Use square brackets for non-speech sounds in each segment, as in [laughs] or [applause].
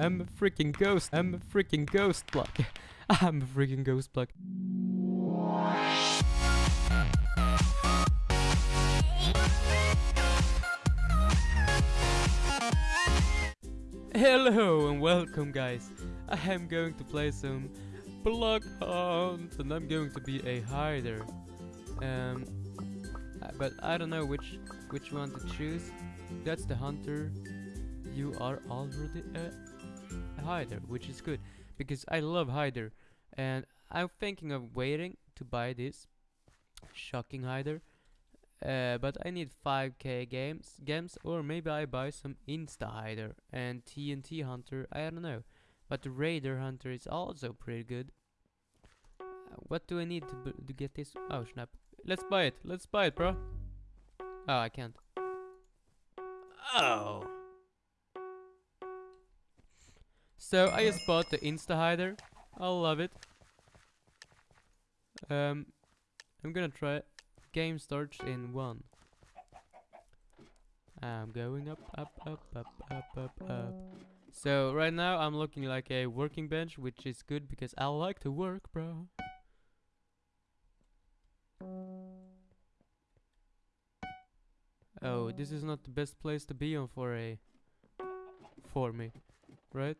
I'm a freaking ghost. I'm a freaking ghost block. [laughs] I'm a freaking ghost block. Hello and welcome guys. I am going to play some Block Hunt and I'm going to be a hider. Um, but I don't know which which one to choose. That's the hunter. You are already a, a hider, which is good because I love hider, and I'm thinking of waiting to buy this shocking hider. Uh, but I need 5k games, games, or maybe I buy some Insta hider and TNT hunter. I don't know, but the Radar hunter is also pretty good. Uh, what do I need to, to get this? Oh snap! Let's buy it. Let's buy it, bro. Oh, I can't. Oh. So I just bought the Insta hider. I love it. Um, I'm gonna try. Game starts in one. I'm going up, up, up, up, up, up, up. So right now I'm looking like a working bench, which is good because I like to work, bro. Oh, this is not the best place to be on for a for me, right?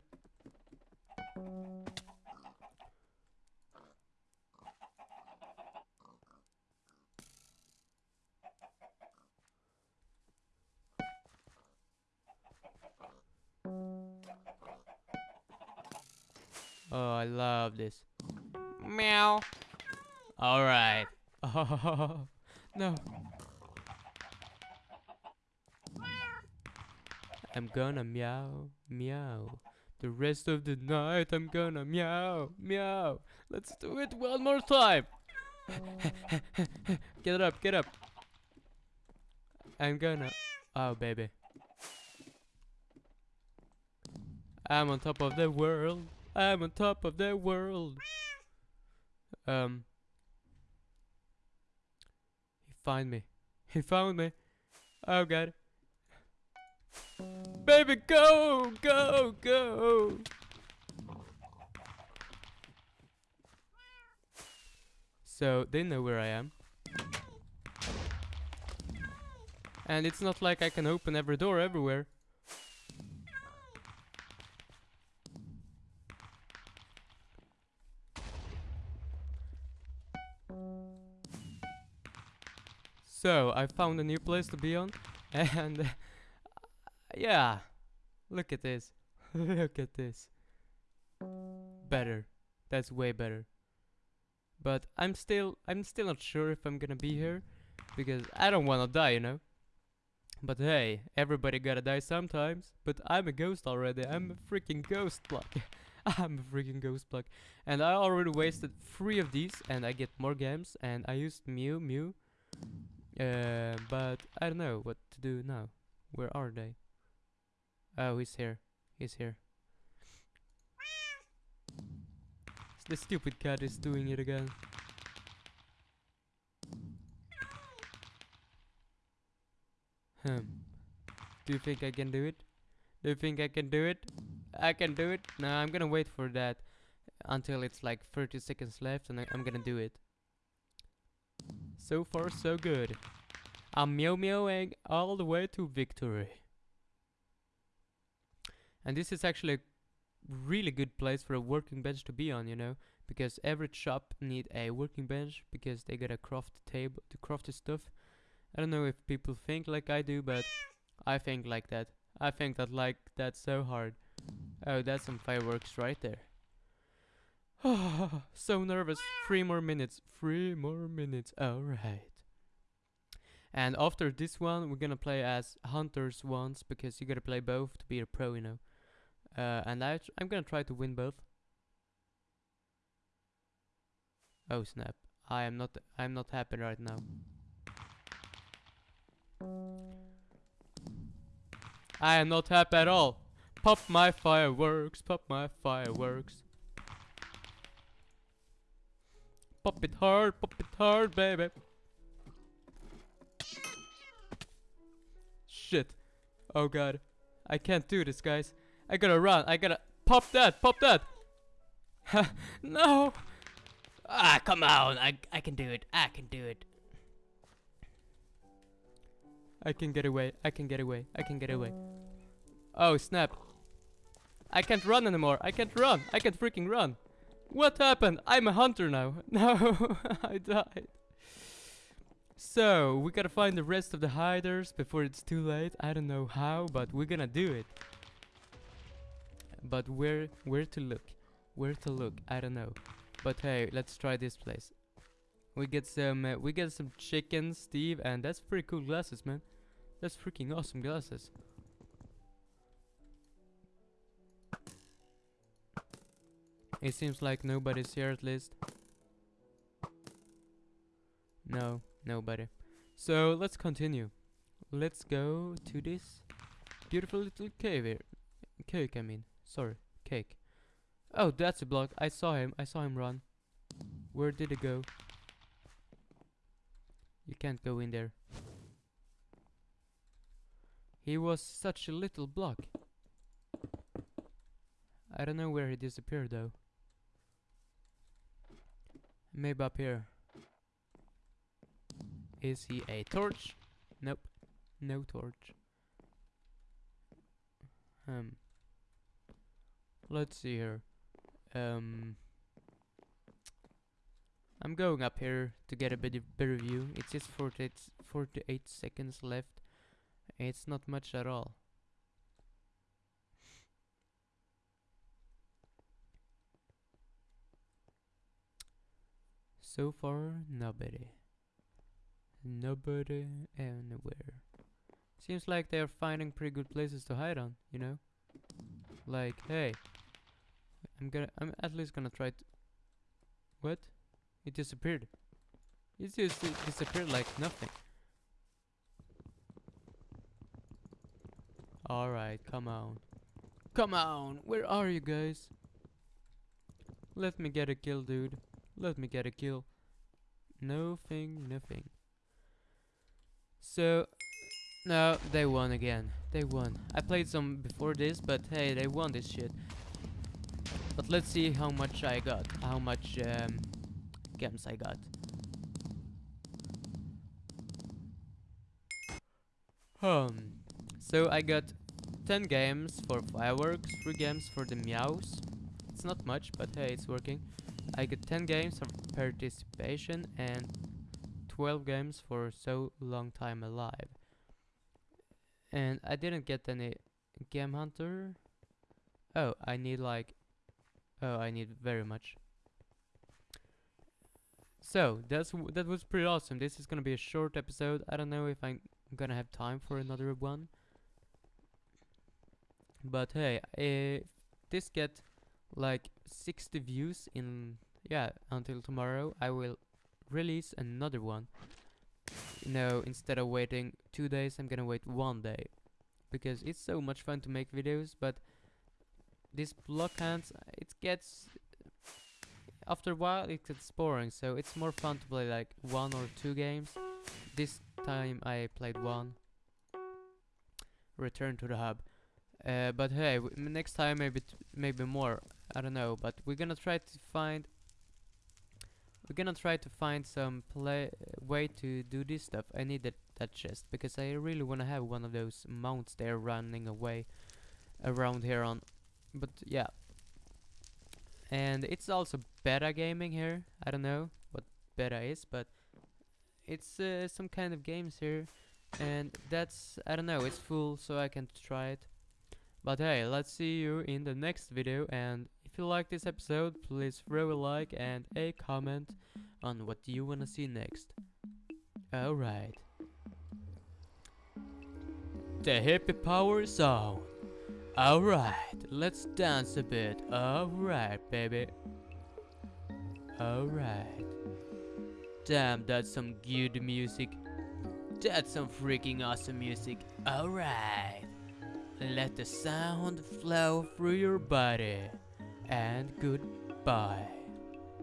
Oh, I love this. Meow. All right. Oh, [laughs] no. I'm gonna meow, meow. The rest of the night I'm gonna meow, meow. Let's do it one more time. [laughs] get up, get up. I'm gonna. Oh, baby. I'm on top of the world. I'm on top of the world. Um. He find me. He found me. Oh god. Baby, go, go, go. So they know where I am. And it's not like I can open every door everywhere. So, I found a new place to be on, [laughs] and yeah, look at this. [laughs] look at this. Better. That's way better. But I'm still, I'm still not sure if I'm gonna be here, because I don't wanna die, you know. But hey, everybody gotta die sometimes. But I'm a ghost already. I'm a freaking ghost block. [laughs] I'm a freaking ghost block. And I already wasted three of these, and I get more games. And I used Mew Mew. Uh, but I don't know what to do now. Where are they? Oh, he's here. He's here. The stupid cat is doing it again. Hmm. Do you think I can do it? Do you think I can do it? I can do it. No, I'm gonna wait for that until it's like 30 seconds left and I- I'm gonna do it. So far, so good. I'm meow meowing all the way to victory. And this is actually a really good place for a working bench to be on, you know, because every shop need a working bench because they gotta craft the table to craft the stuff. I don't know if people think like I do, but I think like that. I think that like that's so hard. Oh, that's some fireworks right there. [sighs] so nervous. Three more minutes. Three more minutes. Alright. And after this one, we're gonna play as hunters once because you gotta play both to be a pro, you know. Uh, and I I'm gonna try to win both. Oh snap! I am not. I'm not happy right now. I am not happy at all. Pop my fireworks. Pop my fireworks. Pop it hard. Pop it hard, baby. Shit. Oh god. I can't do this, guys. I gotta run. I gotta pop that, pop that. [laughs] no. Ah, come on. I I can do it. I can do it. I can get away. I can get away. I can get away. Oh, snap. I can't run anymore. I can't run. I can't freaking run. What happened? I'm a hunter now. [laughs] No, [laughs] I died. So, we gotta find the rest of the hiders before it's too late. I don't know how, but we're gonna do it. But where where to look? Where to look? I don't know. But hey, let's try this place. We get some uh, we get some chicken, Steve, and that's pretty cool glasses, man. That's freaking awesome glasses. It seems like nobody's here at least. No, nobody. So let's continue. Let's go to this beautiful little cave here. Cake, I mean. Sorry, cake. Oh, that's a block. I saw him. I saw him run. Where did it go? You can't go in there. He was such a little block. I don't know where he disappeared though. Maybe up here. Is he a torch? Nope. No torch. Um. Let's see here. Um. I'm going up here to get a bit better view. It's just 48, 48 seconds left. It's not much at all. So far, nobody. Nobody anywhere. Seems like they're finding pretty good places to hide on, you know? Like, hey, I'm gonna, I'm at least gonna try to, what? It disappeared. It just it disappeared like nothing. Alright, come on. Come on! Where are you guys? Let me get a kill, dude. Let me get a kill. Nothing, nothing. So, no, they won again. They won. I played some before this, but hey, they won this shit. But let's see how much I got. How much um, gems I got. Um, so I got 10 games for fireworks, 3 games for the meows. It's not much, but hey, it's working. I got 10 games for participation and 12 games for so long time alive. And I didn't get any game hunter. Oh, I need like Oh, I need very much. So, that's that was pretty awesome. This is gonna be a short episode. I don't know if I'm gonna have time for another one. But hey, if this get like 60 views in yeah until tomorrow, I will release another one. You know, instead of waiting two days, I'm gonna wait one day because it's so much fun to make videos. But this block hunt, it gets after a while it gets boring. So it's more fun to play like one or two games. This time I played one. Return to the hub. Uh, but hey, next time maybe maybe more. I don't know, but we're gonna try to find. We're gonna try to find some play way to do this stuff. I need that that chest because I really wanna have one of those mounts there running away around here on. But yeah, and it's also beta gaming here. I don't know what beta is, but it's uh, some kind of games here, and that's I don't know. It's full, so I can't try it. But hey, let's see you in the next video and if you like this episode, please throw a like and a comment on what you wanna see next. Alright. The hippie power song. Alright, let's dance a bit. Alright, baby. Alright. Damn, that's some good music. That's some freaking awesome music. Alright. Let the sound flow through your body. And goodbye.